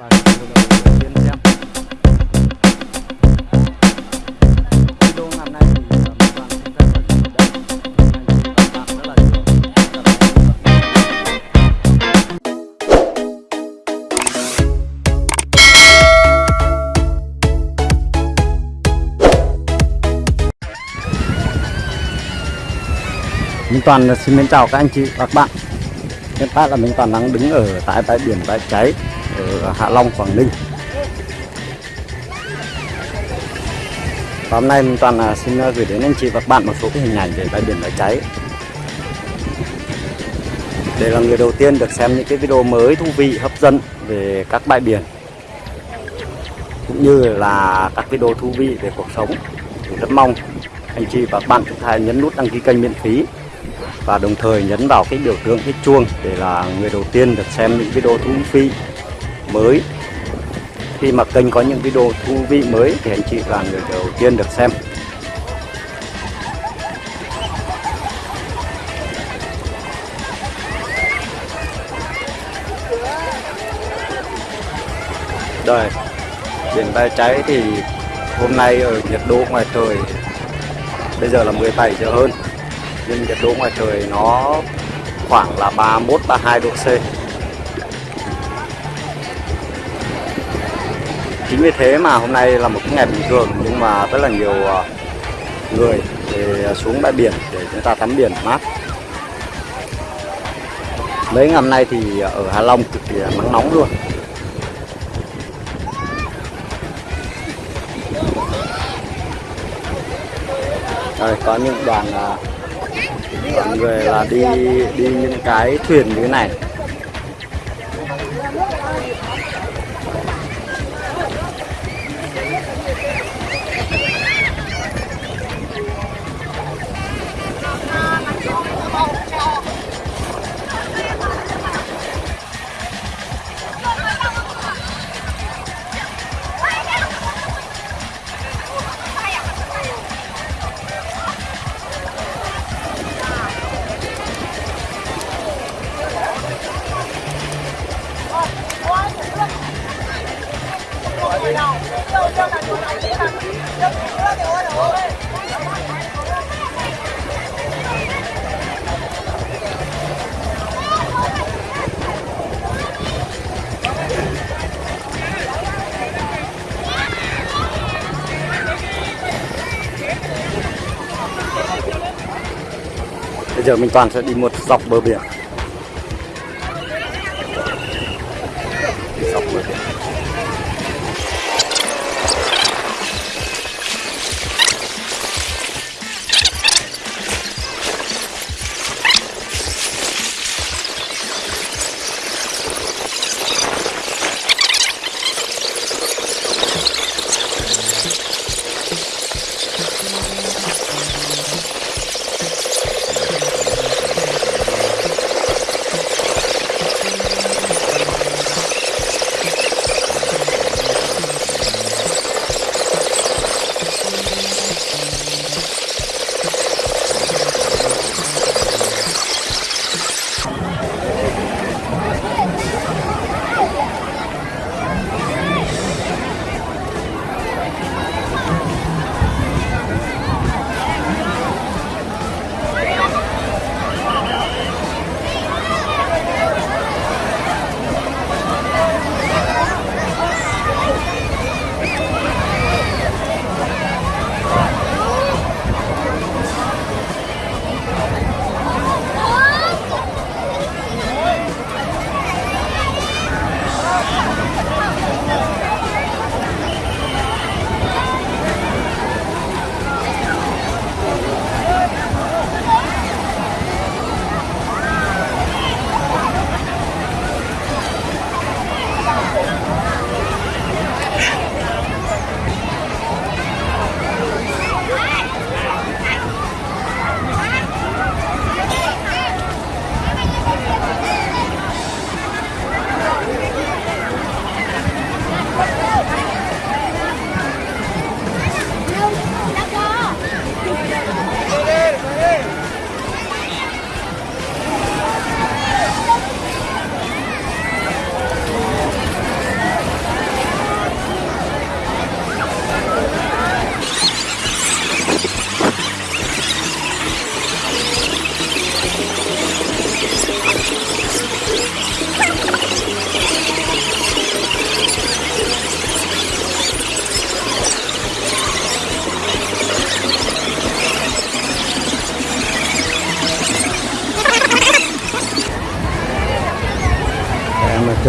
và video đầu tiên xem. Video ngày nay thì. Minh Toàn xin mến chào các anh chị và các bạn. Hiện tại là Minh Toàn đang đứng ở tại bãi biển bãi cháy ở Hạ Long, Quảng Ninh. Và hôm nay Toàn là xin à, gửi đến anh chị và các bạn một số cái hình ảnh về bãi biển đã cháy. Để là người đầu tiên được xem những cái video mới thú vị hấp dẫn về các bãi biển cũng như là các video thú vị về cuộc sống. Thì rất mong anh chị và các bạn chúng ta nhấn nút đăng ký kênh miễn phí và đồng thời nhấn vào cái biểu tượng cái chuông để là người đầu tiên được xem những video thú vị mới. Khi mà kênh có những video thú vị mới thì anh chị là người đầu tiên được xem. Rồi, biển bãi cháy thì hôm nay ở nhiệt độ ngoài trời bây giờ là 17 giờ hơn. Nhưng nhiệt độ ngoài trời nó khoảng là 31 32 độ C. Chính vì thế mà hôm nay là một cái ngày bình thường nhưng mà rất là nhiều ờ, người để ờ, xuống bãi biển để chúng ta tắm biển mát. Mấy ngày hôm nay thì ở Hà Long cực kỳ nắng nóng luôn. Đây, có những đoàn ờ, đoàn người là đi đi những cái thuyền như thế này giờ mình toàn sẽ đi một dọc bờ biển.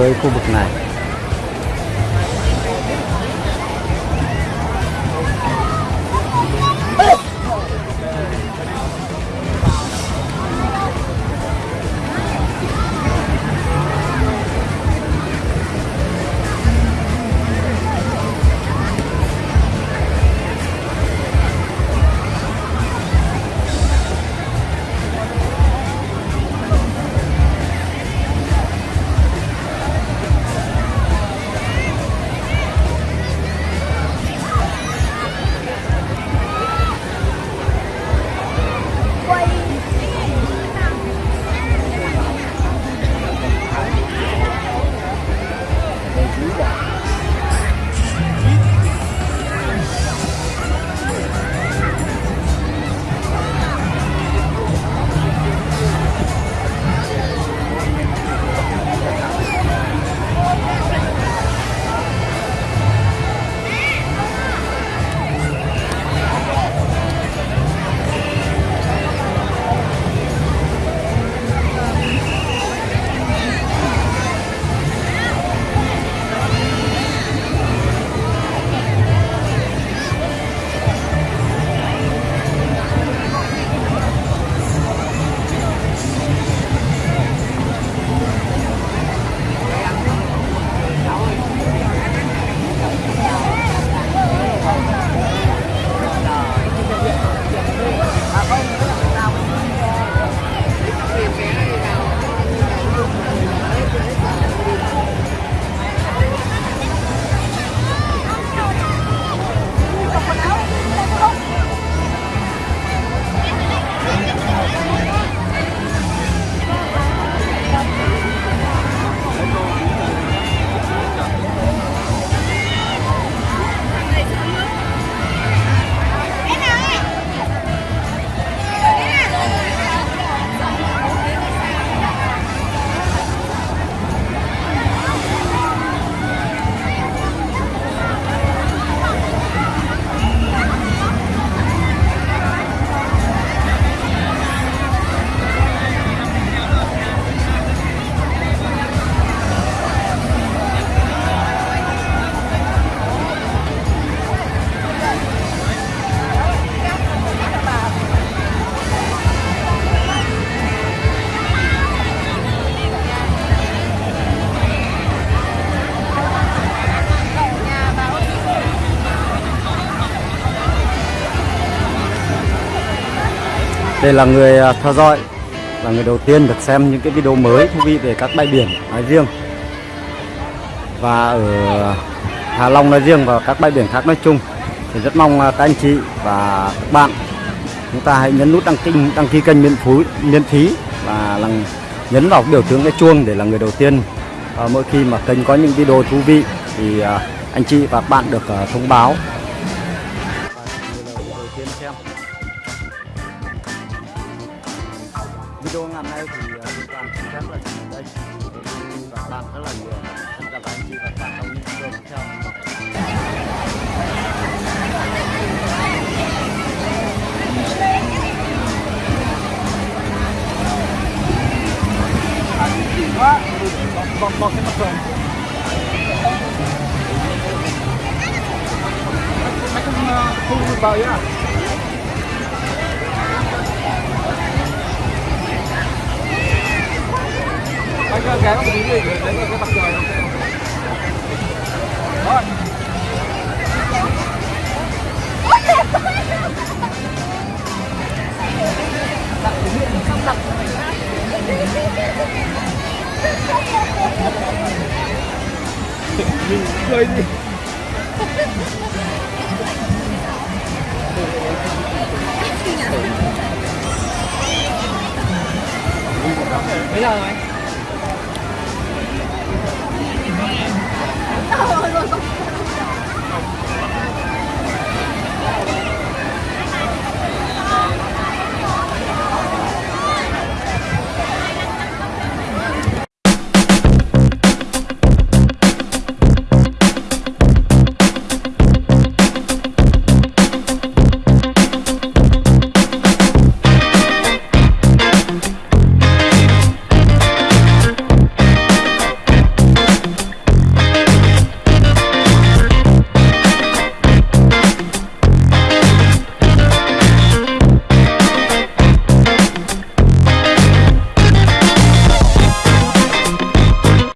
Tới khu vực này. Đây là người à, theo dõi là người đầu tiên được xem những cái video mới thú vị về các bãi biển nói riêng. Và ở Hà Long nói riêng và các bãi biển khác nói chung. Thì rất mong à, các anh chị và các bạn chúng ta hãy nhấn nút đăng ký đăng ký kênh miễn phí miễn phí và là nhấn vào biểu tượng cái chuông để là người đầu tiên à, mỗi khi mà kênh có những video thú vị thì à, anh chị và các bạn được à, thông báo. Bọc ờ, bọc cái mặt trời mấy con thu vào nhá anh ghé vào một tí đi, để lấy cái mặt trời. Rồi mình cười đi. Bây giờ rồi